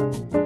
Bye.